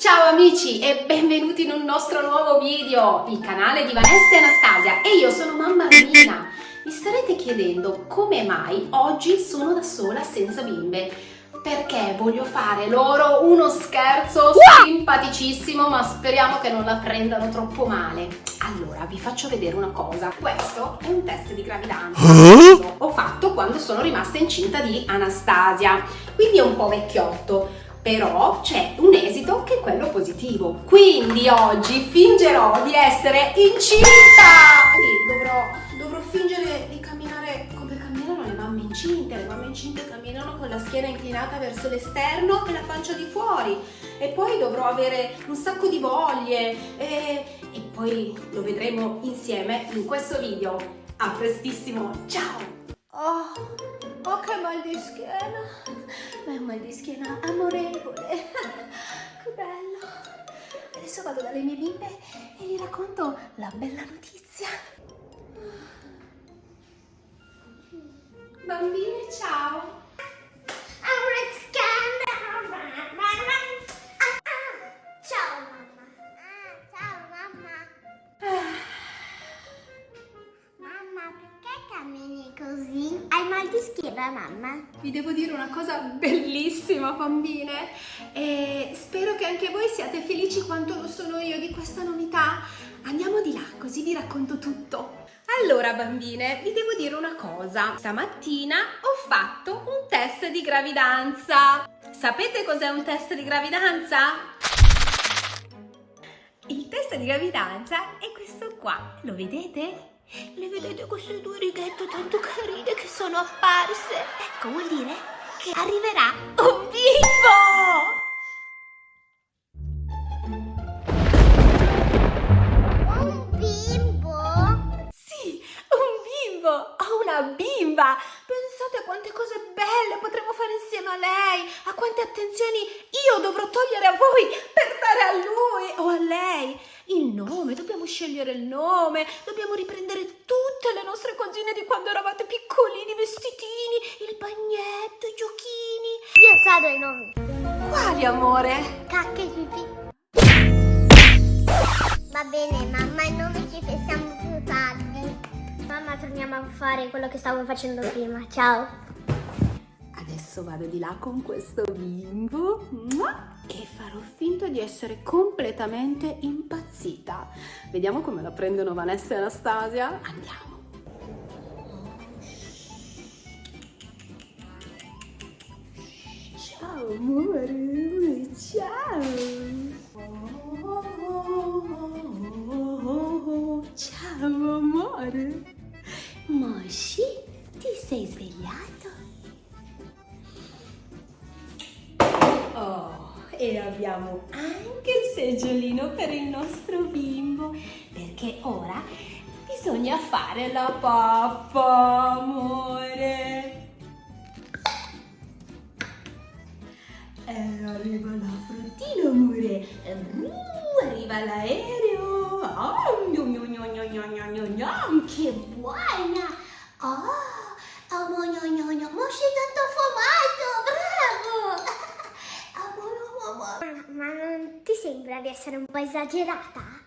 Ciao amici e benvenuti in un nostro nuovo video, il canale di Vanessa e Anastasia e io sono mamma Romina. Mi starete chiedendo come mai oggi sono da sola senza bimbe? Perché voglio fare loro uno scherzo simpaticissimo ma speriamo che non la prendano troppo male. Allora vi faccio vedere una cosa, questo è un test di gravidanza che ho fatto quando sono rimasta incinta di Anastasia, quindi è un po' vecchiotto però c'è un esito che è quello positivo. Quindi oggi fingerò di essere incinta! Sì, dovrò, dovrò fingere di camminare come camminano le mamme incinte. Le mamme incinte camminano con la schiena inclinata verso l'esterno e la pancia di fuori. E poi dovrò avere un sacco di voglie e, e poi lo vedremo insieme in questo video. A prestissimo, ciao! Oh, oh che mal di schiena! Ma è un mal di schiena amorevole! che bello! Adesso vado dalle mie bimbe e gli racconto la bella notizia. Bambine, ciao! Ciao mamma. Ciao mamma. Mamma, perché cammini così? Di schiena, mamma? Vi devo dire una cosa bellissima, bambine, e spero che anche voi siate felici quanto lo sono io di questa novità. Andiamo di là, così vi racconto tutto. Allora, bambine, vi devo dire una cosa. Stamattina ho fatto un test di gravidanza. Sapete cos'è un test di gravidanza? Il test di gravidanza è questo qua, lo vedete? Le vedete queste due righette tanto carine che sono apparse? Ecco, vuol dire che arriverà un bimbo! Un bimbo? Sì, un bimbo! Ho una bimba! Pensate a quante cose belle potremo fare insieme a lei, a quante attenzioni io dovrò togliere a voi per dare a lui o a lei. Il nome, dobbiamo scegliere il nome, dobbiamo riprendere tutte le nostre cosine di quando eravate piccolini, vestitini, il bagnetto, i giochini. Io so dei nomi. Quali, amore? Cacca e pipì. Va bene, mamma, i nomi ci pensiamo più tardi. Mamma, torniamo a fare quello che stavo facendo prima. Ciao. Adesso vado di là con questo bimbo mua, e farò finta di essere completamente impazzita. Vediamo come la prendono Vanessa e Anastasia. Andiamo. Ciao amore, ciao. Ciao amore. Moshi, ti sei svegliato? e abbiamo anche il seggiolino per il nostro bimbo perché ora bisogna fare la pappa, amore. Eh, arriva la fruttina, amore. Uh, arriva l'aereo. Ah, oh, gnom, gnom, gnom, gnom, gnom, gnom, che buona. Oh, oh, gnom, gnom, gnom, di essere un po' esagerata?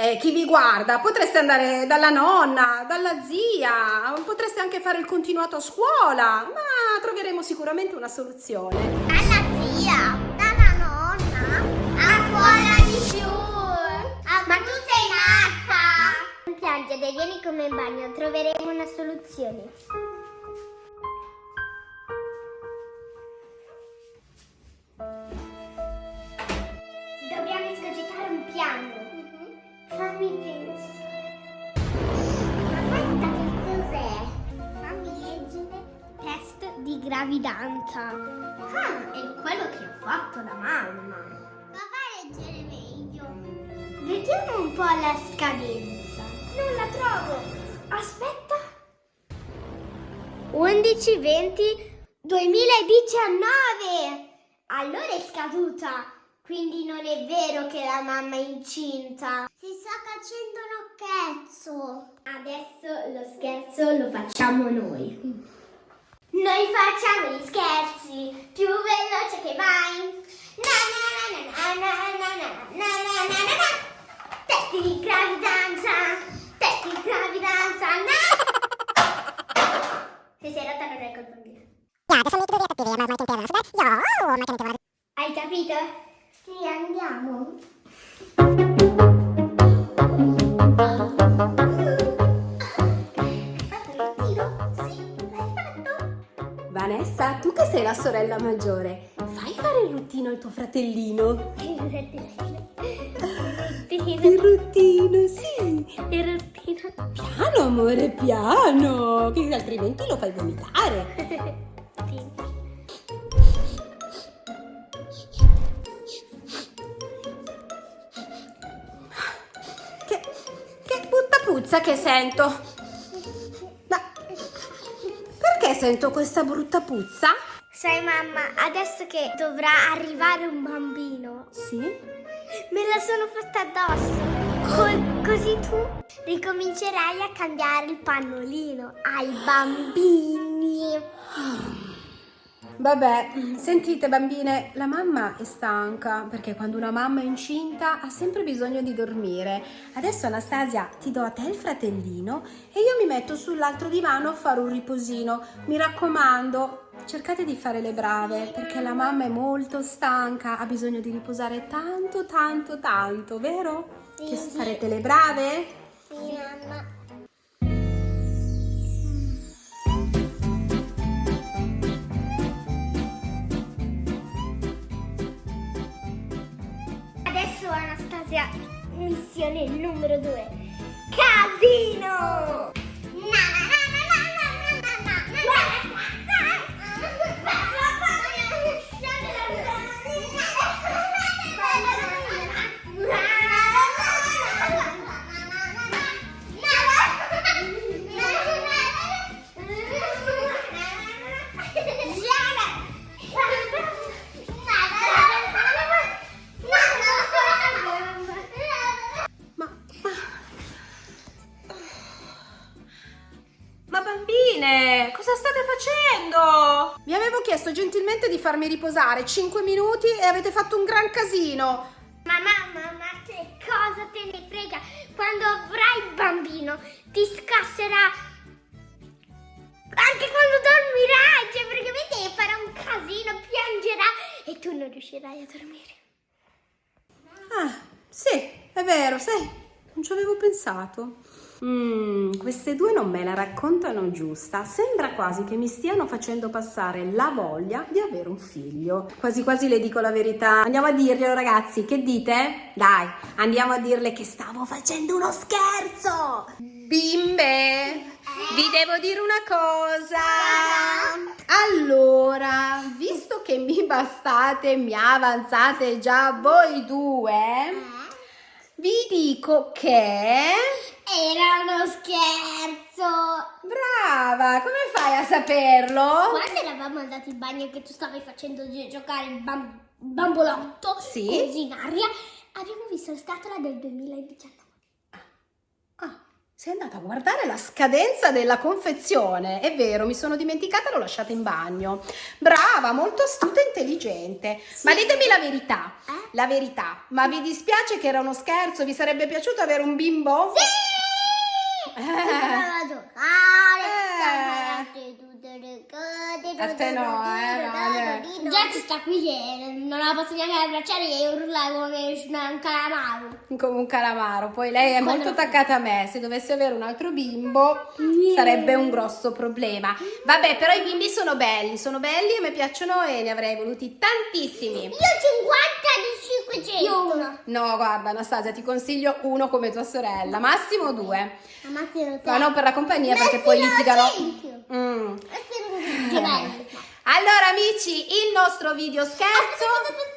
Eh, chi vi guarda? Potreste andare dalla nonna, dalla zia, potreste anche fare il continuato a scuola, ma troveremo sicuramente una soluzione. Dalla zia, dalla nonna, a scuola di più. Ma tu sei matta? Non piangere, vieni con me in bagno, troveremo una soluzione. Gravidanza. Ah, è quello che ha fatto la mamma. Ma fai leggere meglio. Vediamo un po' la scadenza. Non la trovo. Aspetta. 11 20 2019. Allora è scaduta. Quindi non è vero che la mamma è incinta. Si sta facendo uno scherzo. Adesso lo scherzo lo facciamo noi. Noi facciamo gli scherzi più veloce che vai. Na na na na na na na na na na na na. Testi di gravidanza, testi di gravidanza, no! Se sei rotta non è colpa mia. Hai capito? Sì, andiamo. Tu sei la sorella maggiore, fai fare il ruttino al tuo fratellino. Il ruttino, sì. Il ruttino. Piano, amore, piano, che altrimenti lo fai vomitare. Sì. Che, che brutta puzza che sento. Ma perché sento questa brutta puzza? Sai mamma, adesso che dovrà arrivare un bambino, Sì. me la sono fatta addosso. Co- così tu ricomincerai a cambiare il pannolino ai bambini. Vabbè, sentite bambine, la mamma è stanca perché quando una mamma è incinta ha sempre bisogno di dormire. Adesso Anastasia ti do a te il fratellino e io mi metto sull'altro divano a fare un riposino. Mi raccomando, cercate di fare le brave perché la mamma è molto stanca, ha bisogno di riposare tanto, tanto, tanto, vero? Sì. Che farete le brave? Sì, mamma. Adesso Anastasia, missione numero due. Casino! Gentilmente di farmi riposare 5 minuti e avete fatto un gran casino. Ma mamma, ma che cosa te ne frega? Quando avrai il bambino ti scasserà anche quando dormirai, cioè praticamente farà un casino, piangerà e tu non riuscirai a dormire. Ah, sì, è vero, sai, non ci avevo pensato. Mm, queste due non me la raccontano giusta. Sembra quasi che mi stiano facendo passare la voglia di avere un figlio. Quasi quasi le dico la verità. Andiamo a dirglielo, ragazzi. Che dite? Dai, andiamo a dirle che stavo facendo uno scherzo. Bimbe, vi devo dire una cosa. Allora, visto che mi bastate, mi avanzate già voi due, vi dico che... Era uno scherzo. Brava, come fai a saperlo? Quando eravamo andati in bagno che tu stavi facendo gi- giocare il bam- bambolotto Sì. così in aria, abbiamo visto la scatola del 2019. Ah, sei andata a guardare la scadenza della confezione. È vero, mi sono dimenticata, l'ho lasciata in bagno. Brava, molto astuta e intelligente. Ma ditemi la verità. Eh? La verità. Ma vi dispiace che era uno scherzo? Vi sarebbe piaciuto avere un bimbo? Sì! Eh. a giocare, Eh. a fare tutte le cose. A te no, eh, no, Già ci sta qui che non la posso neanche abbracciare e urla come un calamaro. come un calamaro. Poi lei è molto attaccata a me. Se dovessi avere un altro bimbo sarebbe un grosso problema. Vabbè, però i bimbi sono belli, sono belli e mi piacciono e ne avrei voluti tantissimi. Io 50 di 500. Io uno. No, guarda Anastasia, ti consiglio uno come tua sorella, massimo due. Ma Massimo Ma non per la compagnia perché poi litigano. litigano. Mm. Allora amici, il nostro video scherzo. Cosa?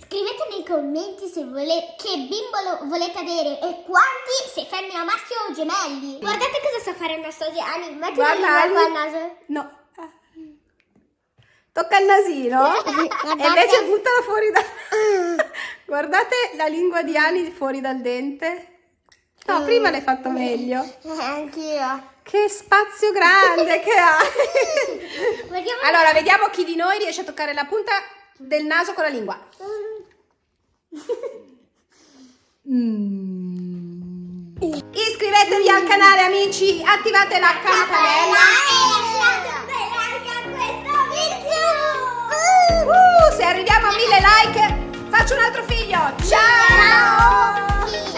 Scrivete nei commenti se volete che bimbo volete avere e quanti, se femmina maschio o gemelli. Guardate cosa sta fare il nostro Gianni. Qua al Ali. naso. No. Tocca il nasino e invece buttala fuori da... Guardate la lingua di Ani fuori dal dente. No, prima l'hai fatto meglio. Eh, anch'io. Che spazio grande che ha. Vediamo. Allora, vediamo chi di noi riesce a toccare la punta del naso con la lingua. Mm. Iscrivetevi al canale amici, attivate la campanella. Uh, se arriviamo a mille like faccio un altro figlio. Ciao!